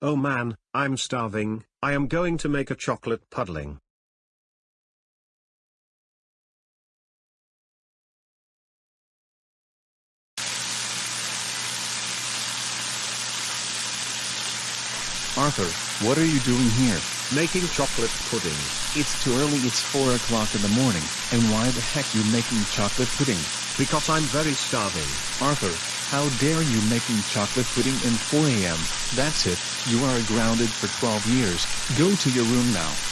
Oh man, I'm starving, I am going to make a chocolate pudding. Arthur, what are you doing here? Making chocolate pudding. It's too early it's 4 o'clock in the morning, and why the heck you making chocolate pudding? Because I'm very starving. Arthur, how dare you making chocolate pudding in 4 a.m. That's it, you are grounded for 12 years, go to your room now.